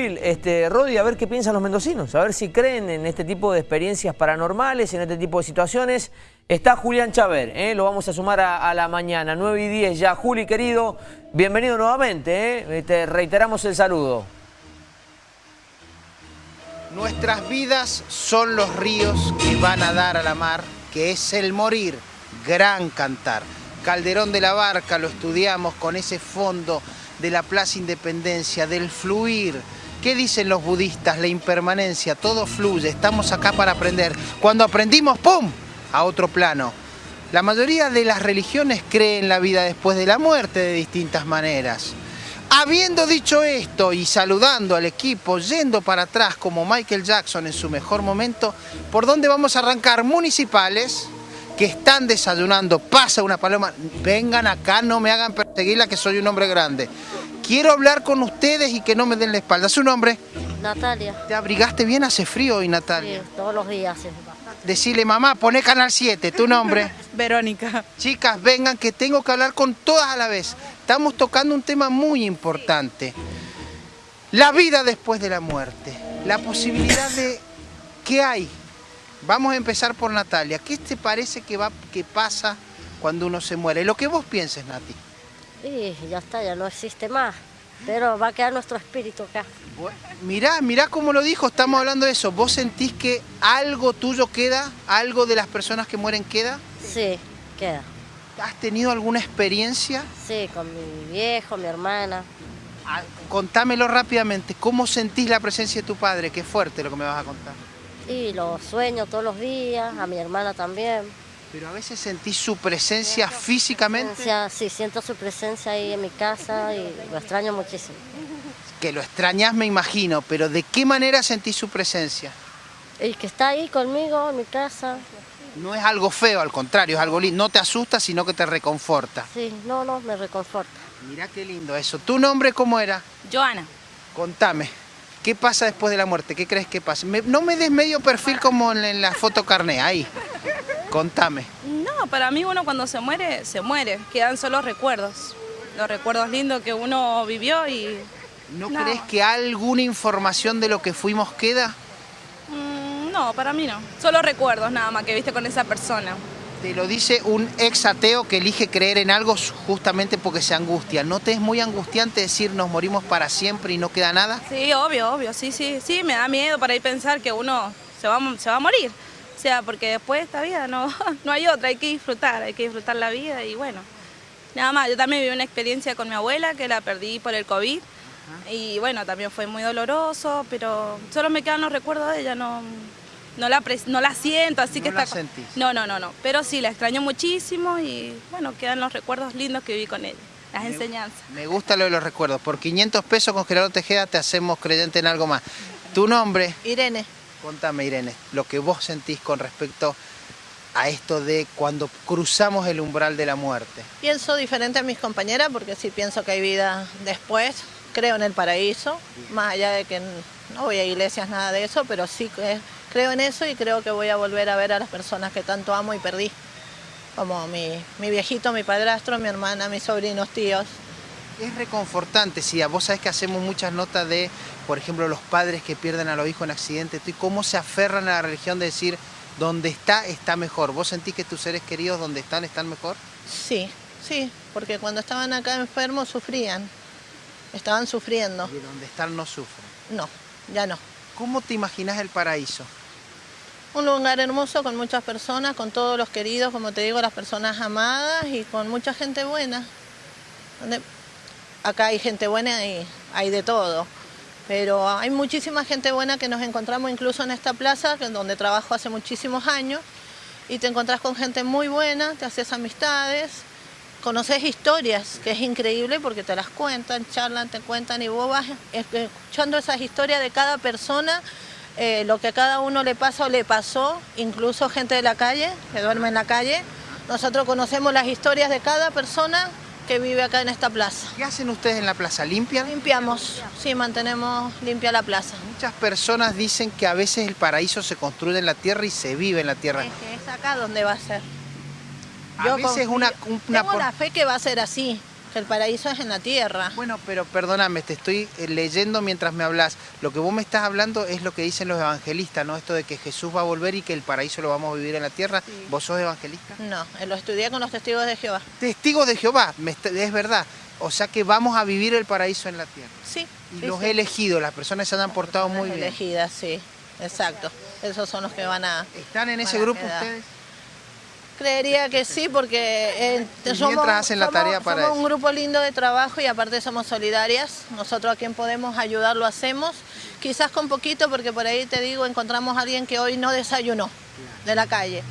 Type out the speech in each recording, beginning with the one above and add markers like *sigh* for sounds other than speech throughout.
móvil, este, Rodi, a ver qué piensan los mendocinos, a ver si creen en este tipo de experiencias paranormales, en este tipo de situaciones. Está Julián Chaver, ¿eh? lo vamos a sumar a, la mañana, 9 y 10 ya. Juli, querido, bienvenido nuevamente, ¿eh? te reiteramos el saludo. Nuestras vidas son los ríos que van a dar a la mar, que es el morir, gran cantar. Calderón de la Barca lo estudiamos con ese fondo de la Plaza Independencia, del fluir. ¿Qué dicen los budistas? La impermanencia, todo fluye, estamos acá para aprender. Cuando aprendimos, ¡pum!, a otro plano. La mayoría de las religiones creen la vida después de la muerte de distintas maneras. Habiendo dicho esto y saludando al equipo, yendo para atrás como Michael Jackson en su mejor momento, ¿por dónde vamos a arrancar? Municipales, que están desayunando, pasa una paloma, vengan acá, no me hagan perseguirla que soy un hombre grande. Quiero hablar con ustedes y que no me den la espalda. ¿Su nombre? Natalia. ¿Te abrigaste bien? Hace frío hoy, Natalia. Sí, todos los días. Decirle, mamá, pone Canal 7, ¿tu nombre? *laughs* Verónica. Chicas, vengan que tengo que hablar con todas a la vez. Estamos tocando un tema muy importante. La vida después de la muerte. La posibilidad de... *coughs* ¿Qué hay? Vamos a empezar por Natalia. ¿Qué te parece que, va, que pasa cuando uno se muere? Lo que vos pienses, Nati. Sí, ya está, ya no existe más. Pero va a quedar nuestro espíritu acá. mirá, mirá cómo lo dijo, estamos hablando de eso. ¿Vos sentís que algo tuyo queda? ¿Algo de las personas que mueren queda? Sí, queda. ¿Has tenido alguna experiencia? Sí, con mi viejo, mi hermana. Ah, contámelo rápidamente, ¿cómo sentís la presencia de tu padre? Qué fuerte lo que me vas a contar. Y lo sueño todos los días, a mi hermana también. Pero a veces sentís su presencia físicamente. Sí, siento su presencia ahí en mi casa y lo extraño muchísimo. Que lo extrañas me imagino, pero ¿de qué manera sentís su presencia? Y que está ahí conmigo en mi casa. No es algo feo, al contrario, es algo lindo. No te asusta, sino que te reconforta. Sí, no, no, me reconforta. Mira qué lindo eso. ¿Tu nombre cómo era? Joana. Contame. ¿Qué pasa después de la muerte? ¿Qué crees que pasa? no me des medio perfil como en, la foto carné, ahí. Contame. No, para mí uno cuando se muere, se muere. Quedan solo recuerdos. Los recuerdos lindos que uno vivió y... ¿No, crees que alguna información de lo que fuimos queda? Mm, no, para mí no. Solo recuerdos nada más que viste con esa persona. Te lo dice un ex ateo que elige creer en algo justamente porque se angustia. ¿No te es muy angustiante decir nos morimos para siempre y no queda nada? Sí, obvio, obvio, sí, sí, sí, me da miedo para ir pensar que uno se va, se va a morir. O sea, porque después de esta vida no, *laughs* no hay otra, hay que disfrutar, hay que disfrutar la vida y bueno. Nada más, yo también viví una experiencia con mi abuela que la perdí por el COVID. Y bueno, también fue muy doloroso, pero solo me quedan los recuerdos de ella, no, no la, no la siento, así que está... La No, no, no, no, pero sí, la extraño muchísimo y bueno, quedan los recuerdos lindos que viví con ella, las enseñanzas. Me gusta lo de los recuerdos, por 500 pesos con Gerardo Tejeda te hacemos creyente en algo más. ¿Tu nombre? Irene. Contame Irene, lo que vos sentís con respecto a esto de cuando cruzamos el umbral de la muerte. Pienso diferente a mis compañeras porque sí pienso que hay vida después, creo en el paraíso, más allá de que no voy a iglesias, nada de eso, pero sí creo en eso y creo que voy a volver a ver a las personas que tanto amo y perdí, como mi, viejito, mi padrastro, mi hermana, mis sobrinos, tíos. Es reconfortante, sí, vos sabés que hacemos muchas notas de, por ejemplo, los padres que pierden a los hijos en accidentes y cómo se aferran a la religión de decir, donde está, está mejor. ¿Vos sentís que tus seres queridos donde están, están mejor? Sí, sí, porque cuando estaban acá enfermos sufrían, estaban sufriendo. ¿Y donde están no sufren? No, ya no. ¿Cómo te imaginas el paraíso? Un lugar hermoso con muchas personas, con todos los queridos, como te digo, las personas amadas y con mucha gente buena. Acá hay gente buena y hay de todo, pero hay muchísima gente buena que nos encontramos incluso en esta plaza, donde trabajo hace muchísimos años, y te encontrás con gente muy buena, te haces amistades, conoces historias, que es increíble porque te las cuentan, charlan, te cuentan y vos vas escuchando esas historias de cada persona, eh, lo que a cada uno le pasa o le pasó, incluso gente de la calle, que duerme en la calle. Nosotros conocemos las historias de cada persona que vive acá en esta plaza. ¿Qué hacen ustedes en la plaza? ¿Limpian? Limpiamos, sí, mantenemos limpia la plaza. Muchas personas dicen que a veces el paraíso se construye en la tierra y se vive en la tierra. Es que es acá donde va a ser. A veces una, una tengo la fe que va a ser así, el paraíso es en la tierra. Bueno, pero perdóname, te estoy eh, leyendo mientras me hablas. Lo que vos me estás hablando es lo que dicen los evangelistas, ¿no? Esto de que Jesús va a volver y que el paraíso lo vamos a vivir en la tierra. ¿Vos sos evangelista? No, eh, lo estudié con los testigos de Jehová. Testigos de Jehová, es verdad. O sea que vamos a vivir el paraíso en la tierra. Sí. Y sí, los sí. elegidos, las personas se han portado muy bien. Elegidas, sí, exacto. Esos son los que van a... ¿Están en ese grupo ustedes? Creería que sí, porque eh, hacen la somos- tarea para somos un grupo lindo de trabajo y aparte somos solidarias. Nosotros a quien podemos ayudar lo hacemos. Quizás con poquito, porque por ahí te digo, encontramos a alguien que hoy no desayunó de la calle.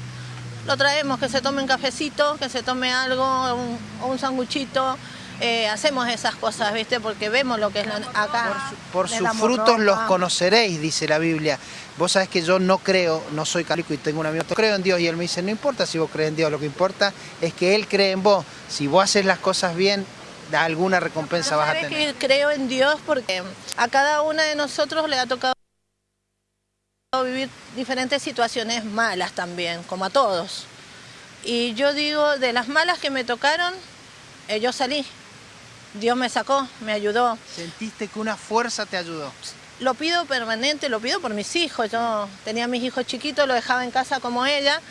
Lo traemos, que se tome un cafecito, que se tome algo, un, o un sanguchito. Eh, hacemos esas cosas, ¿viste? Porque vemos lo que es la- acá. Por le sus frutos los ropa. conoceréis, dice la Biblia. Vos sabés que yo no creo, no soy católico y tengo un amigo que creo en Dios y él me dice, no importa si vos crees en Dios, lo que importa es que Él cree en vos. Si vos haces las cosas bien, alguna recompensa vas a tener. que creo en Dios porque a cada una de nosotros le ha tocado vivir diferentes situaciones malas también, como a todos. Y yo digo, de las malas que me tocaron, eh, yo salí. Dios me sacó, me ayudó. Sentiste que una fuerza te ayudó. Lo pido permanente, lo pido por mis hijos. Yo tenía a mis hijos chiquitos, los dejaba en casa como ella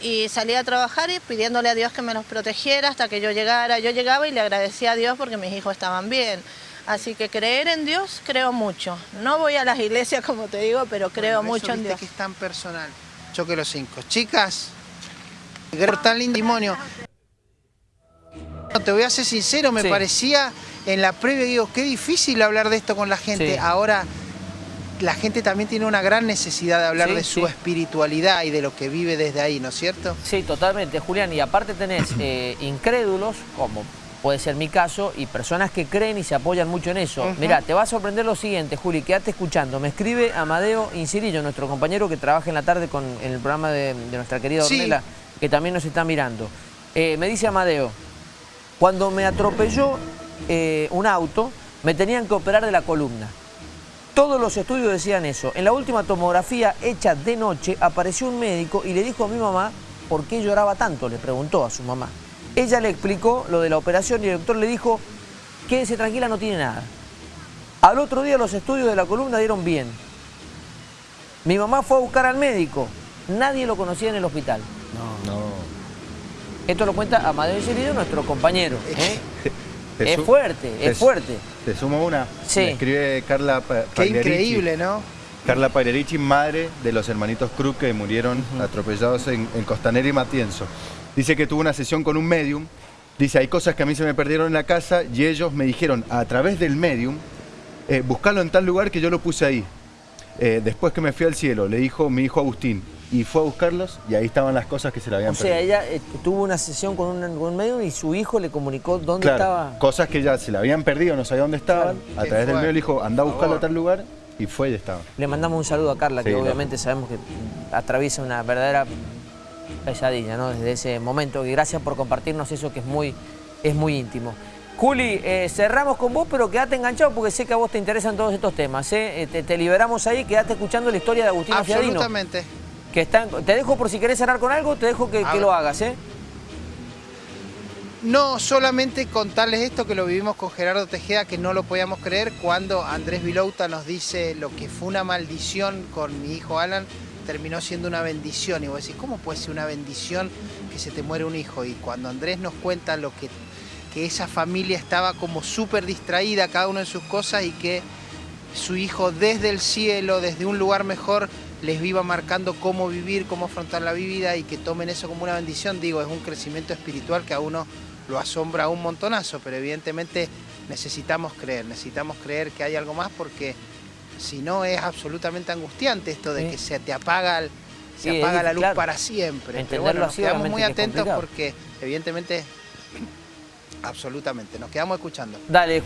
y salía a trabajar y pidiéndole a Dios que me los protegiera hasta que yo llegara. Yo llegaba y le agradecía a Dios porque mis hijos estaban bien. Así que creer en Dios, creo mucho. No voy a las iglesias *laughs* como te digo, pero creo Bueno, mucho en Dios. que es tan personal. Choque los cinco. Chicas, tan lindo Te voy a ser sincero, me Sí. parecía en la previa, digo, qué difícil hablar de esto con la gente. Sí. Ahora, la gente también tiene una gran necesidad de hablar Sí, de su espiritualidad y de lo que vive desde ahí, ¿no es cierto? Sí, totalmente, Julián. Y aparte tenés *clears throat* eh, incrédulos, como puede ser mi caso, y personas que creen y se apoyan mucho en eso. Ujú. Mirá, te va a sorprender lo siguiente, Juli, quédate escuchando. Me escribe Amadeo Incirillo, nuestro compañero que trabaja en la tarde con, en el programa de, de nuestra querida. Ornella, que también nos está mirando. Eh, me dice Amadeo, cuando me atropelló eh, un auto, me tenían que operar de la columna. Todos los estudios decían eso. En la última tomografía hecha de noche apareció un médico y le dijo a mi mamá por qué lloraba tanto, le preguntó a su mamá. Ella le explicó lo de la operación y el doctor le dijo, quédese tranquila, no tiene nada. Al otro día los estudios de la columna dieron bien. Mi mamá fue a buscar al médico, nadie lo conocía en el hospital. No. Esto lo cuenta Amadeo Incirillo, nuestro compañero. ¿eh? Es su- fuerte, te es fuerte. Te sumo una. Sí. Me escribe Carla Pa- Qué Pagliarici. increíble, ¿no? Carla Pagliarici, madre de los hermanitos Cruz que murieron atropellados en, en Costanera y Matienzo. Dice que tuvo una sesión con un medium. Dice, hay cosas que a mí se me perdieron en la casa y ellos me dijeron, a través del medium, eh, buscarlo en tal lugar que yo lo puse ahí. Eh, después que me fui al cielo, le dijo mi hijo Agustín, y fue a buscarlos y ahí estaban las cosas que se le habían O sea, perdido. ella eh, tuvo una sesión con un, con un médium y su hijo le comunicó dónde Claro, estaba. cosas que ya se le habían perdido, no sabía dónde estaban. Claro. A Qué través del medio le dijo, anda a buscarlo a tal lugar y fue y estaba. Le mandamos un saludo a Carla, que obviamente sabemos que atraviesa una verdadera pesadilla, ¿no? Desde ese momento. Y gracias por compartirnos eso que es muy, es muy íntimo. Juli, eh, cerramos con vos, pero quedate enganchado porque sé que a vos te interesan todos estos temas. ¿eh? Eh, te, te liberamos ahí, quedate escuchando la historia de Agustín Fiadino. Absolutamente. Que está en- te dejo por si querés cerrar con algo, te dejo que, lo hagas, ¿eh? No, solamente contarles esto que lo vivimos con Gerardo Tejeda, que no lo podíamos creer, cuando Andrés Vilouta nos dice lo que fue una maldición con mi hijo Alan, terminó siendo una bendición. Y vos decís, ¿cómo puede ser una bendición que se te muere un hijo? Y cuando Andrés nos cuenta lo que, que esa familia estaba como súper distraída, cada uno en sus cosas, y que su hijo desde el cielo, desde un lugar mejor, les iba marcando cómo vivir, cómo afrontar la vida y que tomen eso como una bendición, digo, es un crecimiento espiritual que a uno lo asombra un montonazo, pero evidentemente necesitamos creer, necesitamos creer que hay algo más porque si no es absolutamente angustiante esto de Sí. que se te apaga, el- se Sí, es apaga la luz claro. para siempre. Pero Entenderlo bueno, nos quedamos muy atentos porque evidentemente, *coughs* absolutamente, nos quedamos escuchando. Dale.